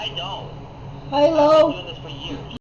I don't. Hi, I've been doing this for years.